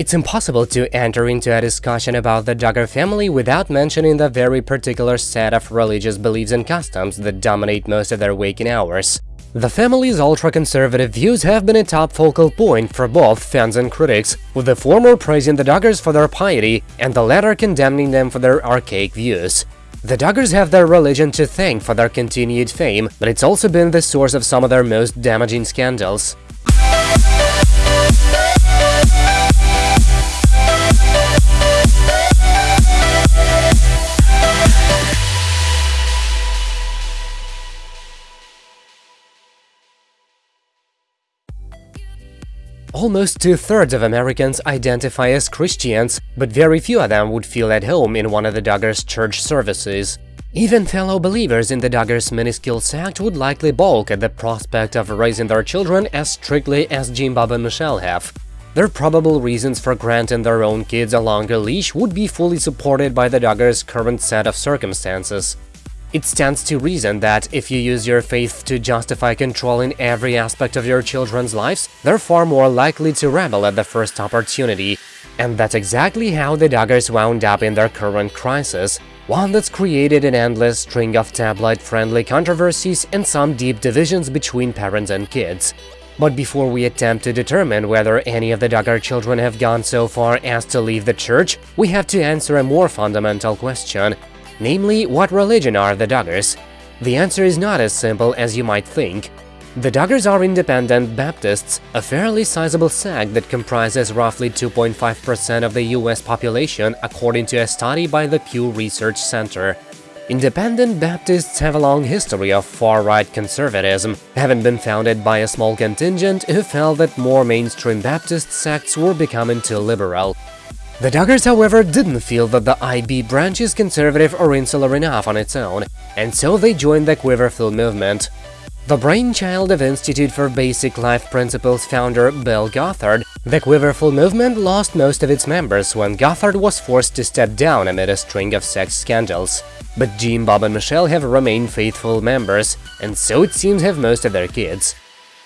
It's impossible to enter into a discussion about the Duggar family without mentioning the very particular set of religious beliefs and customs that dominate most of their waking hours. The family's ultra-conservative views have been a top focal point for both fans and critics, with the former praising the Duggars for their piety and the latter condemning them for their archaic views. The Duggars have their religion to thank for their continued fame, but it's also been the source of some of their most damaging scandals. Almost two-thirds of Americans identify as Christians, but very few of them would feel at home in one of the Duggars' church services. Even fellow believers in the Duggars' minuscule sect would likely balk at the prospect of raising their children as strictly as Jim Bob and Michelle have. Their probable reasons for granting their own kids a longer leash would be fully supported by the Duggars' current set of circumstances. It stands to reason that if you use your faith to justify controlling every aspect of your children's lives, they're far more likely to rebel at the first opportunity. And that's exactly how the Duggars wound up in their current crisis, one that's created an endless string of tabloid-friendly controversies and some deep divisions between parents and kids. But before we attempt to determine whether any of the Duggar children have gone so far as to leave the church, we have to answer a more fundamental question – Namely, what religion are the Duggars? The answer is not as simple as you might think. The Duggars are independent Baptists, a fairly sizable sect that comprises roughly 2.5% of the US population according to a study by the Pew Research Center. Independent Baptists have a long history of far-right conservatism, having been founded by a small contingent who felt that more mainstream Baptist sects were becoming too liberal. The Duggars, however, didn't feel that the IB branch is conservative or insular enough on its own, and so they joined the Quiverful movement. The brainchild of Institute for Basic Life Principles founder Bill Gothard, the Quiverful movement lost most of its members when Gothard was forced to step down amid a string of sex scandals. But Jim, Bob and Michelle have remained faithful members, and so it seems have most of their kids.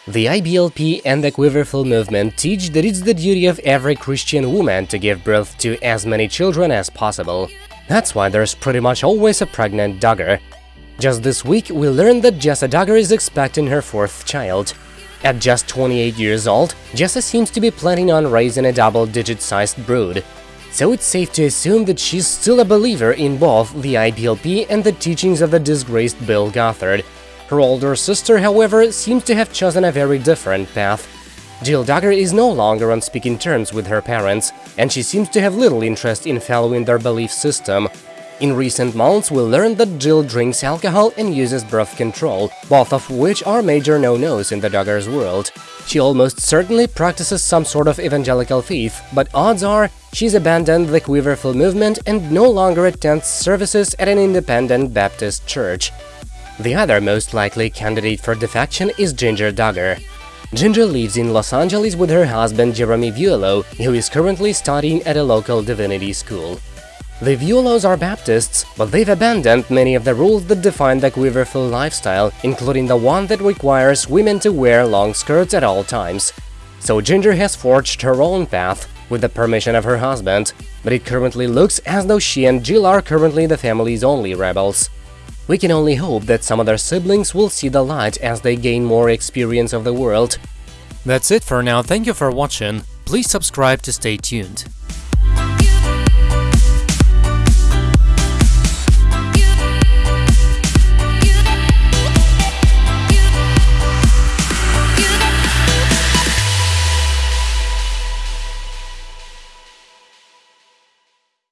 The IBLP and the Quiverful movement teach that it's the duty of every Christian woman to give birth to as many children as possible. That's why there's pretty much always a pregnant Duggar. Just this week, we learned that Jessa Duggar is expecting her fourth child. At just 28 years old, Jessa seems to be planning on raising a double-digit-sized brood. So it's safe to assume that she's still a believer in both the IBLP and the teachings of the disgraced Bill Gothard, her older sister, however, seems to have chosen a very different path. Jill Duggar is no longer on speaking terms with her parents, and she seems to have little interest in following their belief system. In recent months, we learned that Jill drinks alcohol and uses birth control, both of which are major no-nos in the Duggars world. She almost certainly practices some sort of evangelical faith, but odds are she's abandoned the Quiverful movement and no longer attends services at an independent Baptist church. The other most likely candidate for defection is Jinger Duggar. Jinger lives in Los Angeles with her husband Jeremy Vuolo, who is currently studying at a local divinity school. The Vuolos are Baptists, but they've abandoned many of the rules that define the quiverful lifestyle, including the one that requires women to wear long skirts at all times. So Jinger has forged her own path, with the permission of her husband, but it currently looks as though she and Jill are currently the family's only rebels. We can only hope that some of their siblings will see the light as they gain more experience of the world. That's it for now, thank you for watching, please subscribe to stay tuned.